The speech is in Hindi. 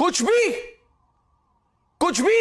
कुछ भी कुछ भी।